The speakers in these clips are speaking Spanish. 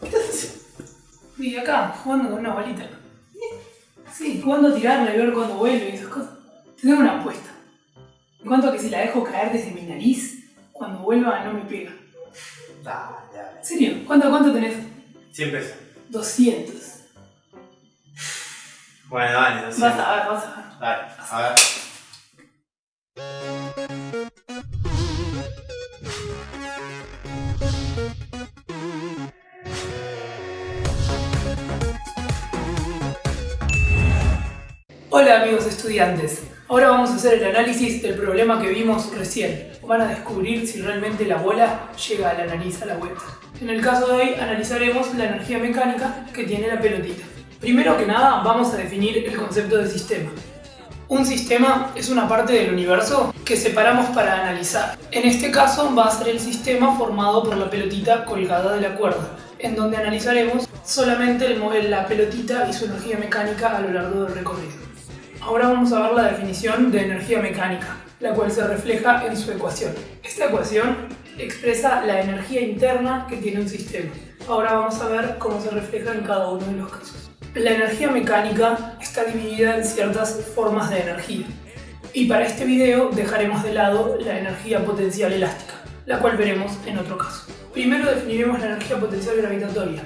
¿Qué estás haciendo? Y acá, jugando con una bolita. Sí, jugando a tirarla y ver cuándo vuelve y esas cosas. Tengo una apuesta. En cuanto a que si la dejo caer desde mi nariz, cuando vuelva no me pega. Dale, dale. ¿En serio? ¿Cuánto, cuánto tenés? 100 pesos. 200. Bueno, dale, 200. Vas a ver, vas a ver. Dale, a ver. Hola amigos estudiantes, ahora vamos a hacer el análisis del problema que vimos recién. Van a descubrir si realmente la bola llega a la nariz a la vuelta. En el caso de hoy analizaremos la energía mecánica que tiene la pelotita. Primero que nada vamos a definir el concepto de sistema. Un sistema es una parte del universo que separamos para analizar. En este caso va a ser el sistema formado por la pelotita colgada de la cuerda, en donde analizaremos solamente la pelotita y su energía mecánica a lo largo del recorrido. Ahora vamos a ver la definición de energía mecánica, la cual se refleja en su ecuación. Esta ecuación expresa la energía interna que tiene un sistema. Ahora vamos a ver cómo se refleja en cada uno de los casos. La energía mecánica está dividida en ciertas formas de energía. Y para este video dejaremos de lado la energía potencial elástica, la cual veremos en otro caso. Primero definiremos la energía potencial gravitatoria,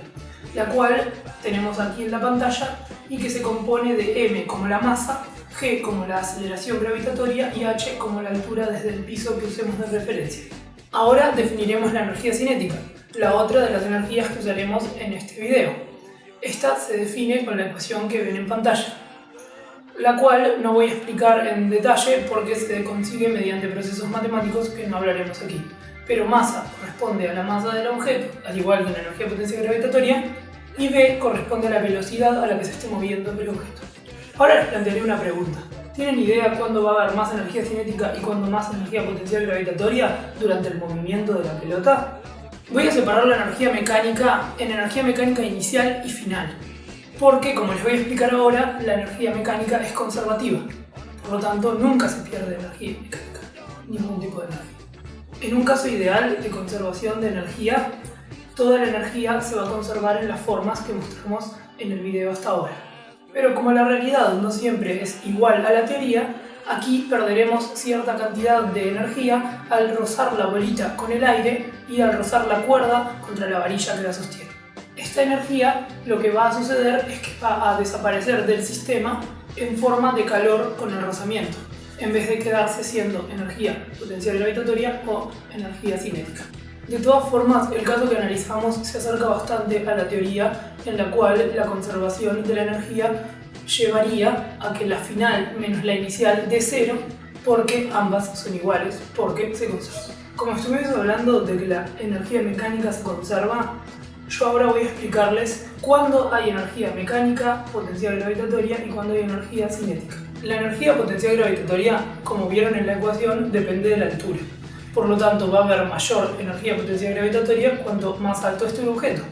la cual tenemos aquí en la pantalla y que se compone de m como la masa, g como la aceleración gravitatoria y h como la altura desde el piso que usemos de referencia. Ahora definiremos la energía cinética, la otra de las energías que usaremos en este video. Esta se define con la ecuación que ven en pantalla, la cual no voy a explicar en detalle porque se consigue mediante procesos matemáticos que no hablaremos aquí. Pero masa corresponde a la masa del objeto, al igual que la energía potencial gravitatoria, y v corresponde a la velocidad a la que se esté moviendo el objeto. Ahora les plantearé una pregunta. ¿Tienen idea cuándo va a haber más energía cinética y cuándo más energía potencial gravitatoria durante el movimiento de la pelota? Voy a separar la energía mecánica en energía mecánica inicial y final, porque como les voy a explicar ahora, la energía mecánica es conservativa, por lo tanto nunca se pierde energía mecánica, ningún tipo de energía. En un caso ideal de conservación de energía, toda la energía se va a conservar en las formas que mostramos en el video hasta ahora. Pero como la realidad no siempre es igual a la teoría, aquí perderemos cierta cantidad de energía al rozar la bolita con el aire y al rozar la cuerda contra la varilla que la sostiene. Esta energía lo que va a suceder es que va a desaparecer del sistema en forma de calor con el rozamiento, en vez de quedarse siendo energía potencial gravitatoria o energía cinética. De todas formas, el caso que analizamos se acerca bastante a la teoría en la cual la conservación de la energía llevaría a que la final menos la inicial de cero porque ambas son iguales, porque se conservan. Como estuvimos hablando de que la energía mecánica se conserva, yo ahora voy a explicarles cuándo hay energía mecánica potencial gravitatoria y cuándo hay energía cinética. La energía potencial gravitatoria, como vieron en la ecuación, depende de la altura. Por lo tanto, va a haber mayor energía potencial gravitatoria cuanto más alto esté un objeto.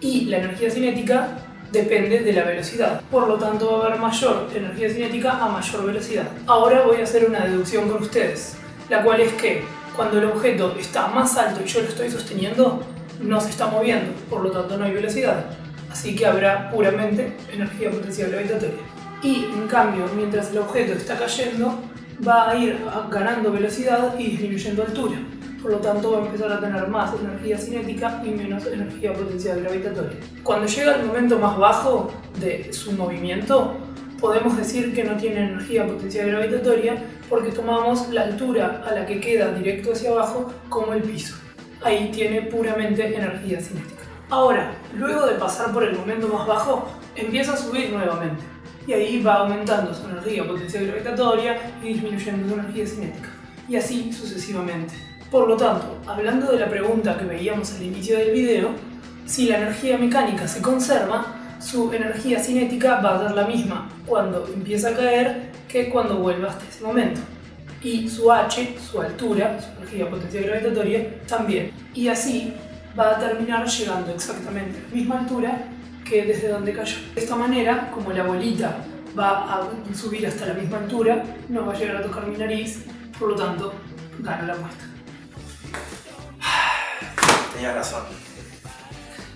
Y la energía cinética depende de la velocidad. Por lo tanto, va a haber mayor energía cinética a mayor velocidad. Ahora voy a hacer una deducción con ustedes, la cual es que cuando el objeto está más alto y yo lo estoy sosteniendo, no se está moviendo, por lo tanto no hay velocidad. Así que habrá puramente energía potencial gravitatoria. Y en cambio, mientras el objeto está cayendo, va a ir ganando velocidad y disminuyendo altura. Por lo tanto, va a empezar a tener más energía cinética y menos energía potencial gravitatoria. Cuando llega el momento más bajo de su movimiento, podemos decir que no tiene energía potencial gravitatoria porque tomamos la altura a la que queda directo hacia abajo como el piso. Ahí tiene puramente energía cinética. Ahora, luego de pasar por el momento más bajo, empieza a subir nuevamente y ahí va aumentando su energía potencial gravitatoria y disminuyendo su energía cinética, y así sucesivamente. Por lo tanto, hablando de la pregunta que veíamos al inicio del video, si la energía mecánica se conserva, su energía cinética va a ser la misma cuando empieza a caer que cuando vuelva hasta ese momento. Y su h, su altura, su energía potencial gravitatoria, también. Y así va a terminar llegando exactamente a la misma altura que desde donde cayó. De esta manera, como la bolita va a subir hasta la misma altura, no va a llegar a tocar mi nariz, por lo tanto, gano la muestra. tenía razón.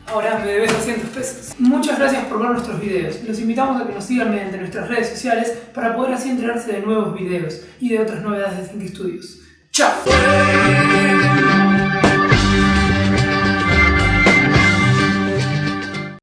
Ahora me debes 200 pesos. Muchas gracias por ver nuestros videos. Los invitamos a que nos sigan mediante nuestras redes sociales para poder así enterarse de nuevos videos y de otras novedades de Think Studios. ¡Chao!